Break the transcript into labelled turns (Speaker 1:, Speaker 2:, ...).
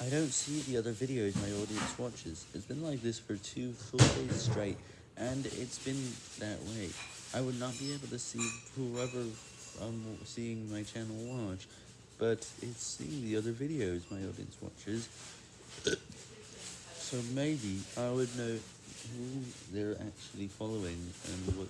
Speaker 1: I don't see the other videos my audience watches. It's been like this for two full days straight, and it's been that way. I would not be able to see whoever I'm seeing my channel watch, but it's seeing the other videos my audience watches. so maybe I would know who they're actually following and what.